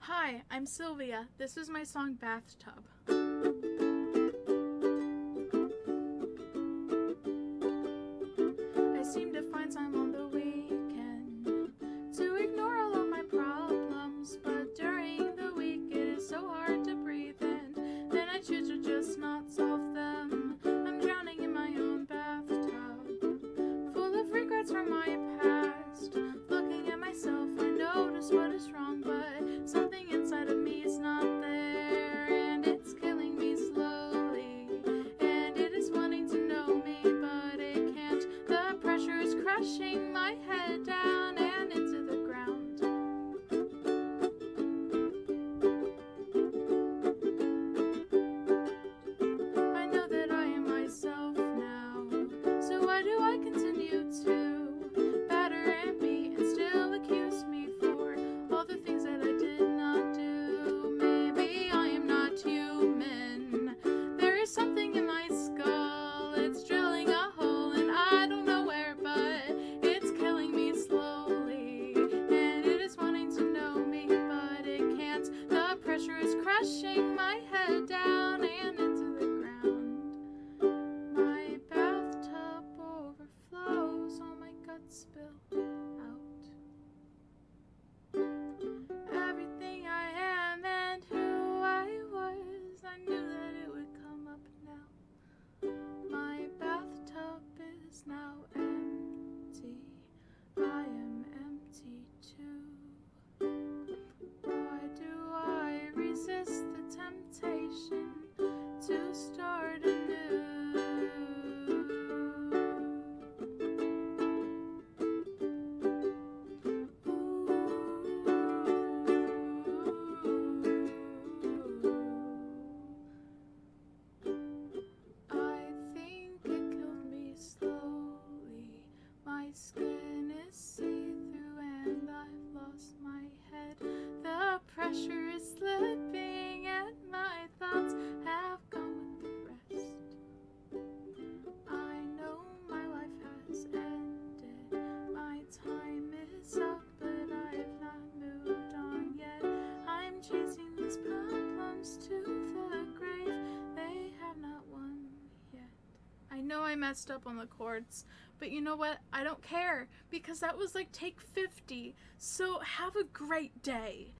Hi, I'm Sylvia. This is my song Bathtub. crashing I my head down. pressure is slipping and my thoughts have with the rest. I know my life has ended, my time is up, but I've not moved on yet. I'm chasing these problems to the grave, they have not won yet. I know I messed up on the chords, but you know what? I don't care because that was like take 50. So have a great day.